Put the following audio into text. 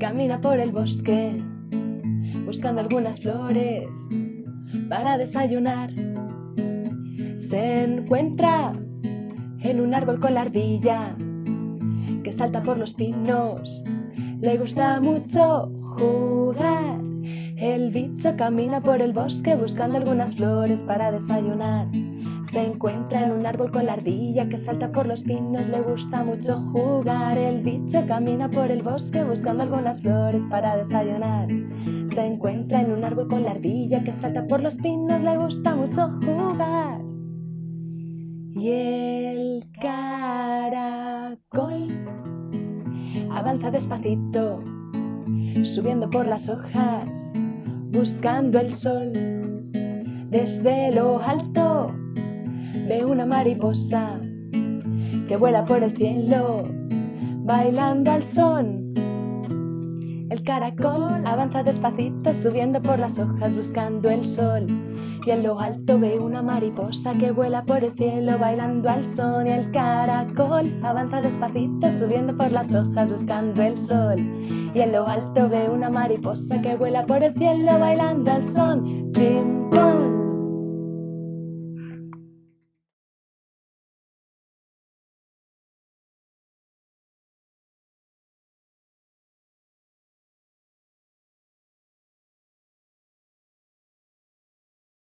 Camina por el bosque buscando algunas flores para desayunar. Se encuentra en un árbol con la ardilla que salta por los pinos. Le gusta mucho jugar. El bicho camina por el bosque buscando algunas flores para desayunar. Se encuentra en un árbol con la ardilla que salta por los pinos, le gusta mucho jugar. El bicho camina por el bosque buscando algunas flores para desayunar. Se encuentra en un árbol con la ardilla que salta por los pinos, le gusta mucho jugar. Y el caracol avanza despacito, subiendo por las hojas, buscando el sol. Desde lo alto ve una mariposa que vuela por el cielo, bailando al son. El caracol avanza despacito, subiendo por las hojas, buscando el sol. Y en lo alto ve una mariposa que vuela por el cielo, bailando al son. Y el caracol avanza despacito, subiendo por las hojas, buscando el sol. Y en lo alto ve una mariposa que vuela por el cielo, bailando al. Chim,